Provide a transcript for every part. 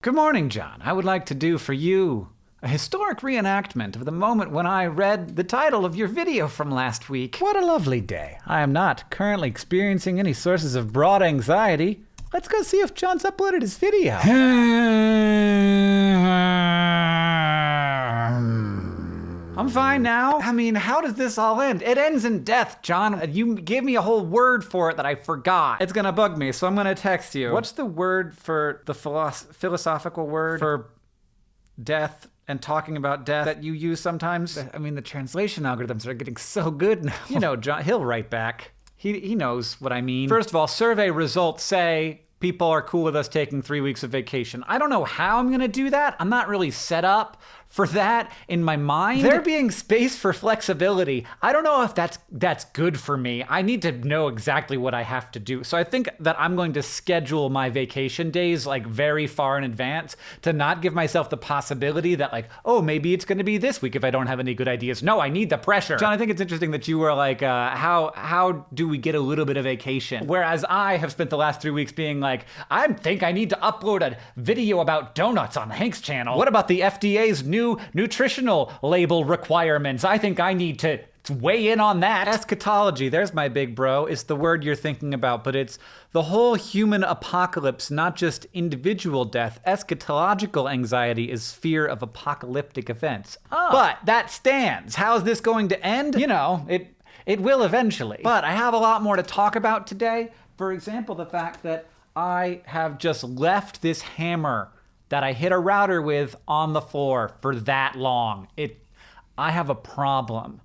Good morning, John. I would like to do for you a historic reenactment of the moment when I read the title of your video from last week. What a lovely day. I am not currently experiencing any sources of broad anxiety. Let's go see if John's uploaded his video. I'm fine now. I mean, how does this all end? It ends in death, John. You gave me a whole word for it that I forgot. It's gonna bug me, so I'm gonna text you. What's the word for the philosoph- philosophical word for death and talking about death that you use sometimes? I mean, the translation algorithms are getting so good now. You know, John, he'll write back. He, he knows what I mean. First of all, survey results say people are cool with us taking three weeks of vacation. I don't know how I'm gonna do that. I'm not really set up for that in my mind. There being space for flexibility. I don't know if that's that's good for me. I need to know exactly what I have to do. So I think that I'm going to schedule my vacation days like very far in advance to not give myself the possibility that like, oh, maybe it's going to be this week if I don't have any good ideas. No, I need the pressure. John, I think it's interesting that you were like, uh, how how do we get a little bit of vacation? Whereas I have spent the last three weeks being like, I think I need to upload a video about donuts on Hanks channel. What about the FDA's new nutritional label requirements. I think I need to weigh in on that. Eschatology, there's my big bro, is the word you're thinking about, but it's the whole human apocalypse, not just individual death. Eschatological anxiety is fear of apocalyptic events. Oh. But that stands. How's this going to end? You know, it it will eventually. But I have a lot more to talk about today. For example, the fact that I have just left this hammer that I hit a router with on the floor for that long. It, I have a problem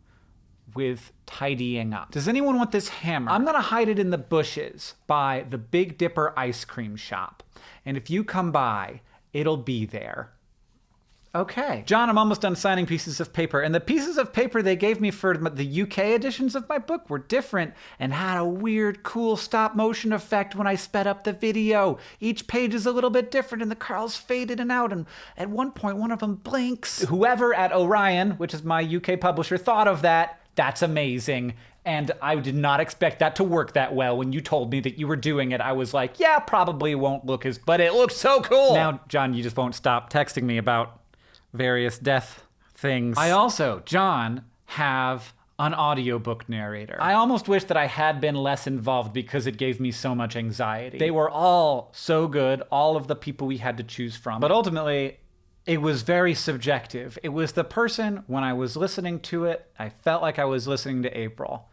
with tidying up. Does anyone want this hammer? I'm gonna hide it in the bushes by the Big Dipper ice cream shop. And if you come by, it'll be there. Okay. John, I'm almost done signing pieces of paper, and the pieces of paper they gave me for the UK editions of my book were different and had a weird, cool stop motion effect when I sped up the video. Each page is a little bit different, and the curls fade in and out, and at one point, one of them blinks. Whoever at Orion, which is my UK publisher, thought of that, that's amazing. And I did not expect that to work that well. When you told me that you were doing it, I was like, yeah, probably won't look as, but it looks so cool. Now, John, you just won't stop texting me about various death things. I also, John, have an audiobook narrator. I almost wish that I had been less involved because it gave me so much anxiety. They were all so good, all of the people we had to choose from. But ultimately, it was very subjective. It was the person, when I was listening to it, I felt like I was listening to April.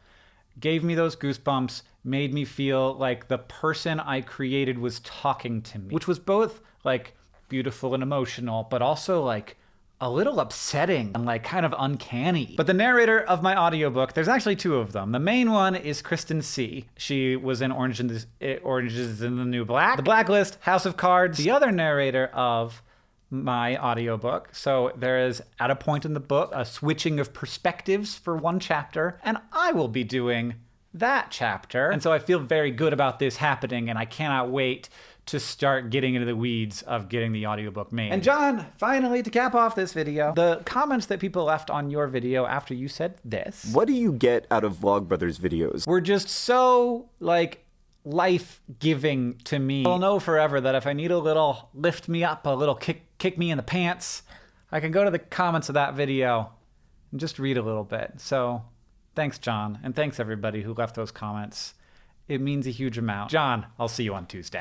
Gave me those goosebumps, made me feel like the person I created was talking to me, which was both like beautiful and emotional, but also like a little upsetting and like kind of uncanny. But the narrator of my audiobook, there's actually two of them. The main one is Kristen Sieh. She was in Orange in the, eh, Orange is in the New Black, The Blacklist, House of Cards. The other narrator of my audiobook. So there is at a point in the book a switching of perspectives for one chapter, and I will be doing that chapter. And so I feel very good about this happening, and I cannot wait to start getting into the weeds of getting the audiobook made. And John, finally, to cap off this video, the comments that people left on your video after you said this. What do you get out of Vlogbrothers videos? Were just so, like, life giving to me. I'll know forever that if I need a little lift me up, a little kick, kick me in the pants, I can go to the comments of that video and just read a little bit. So thanks, John. And thanks, everybody who left those comments. It means a huge amount. John, I'll see you on Tuesday.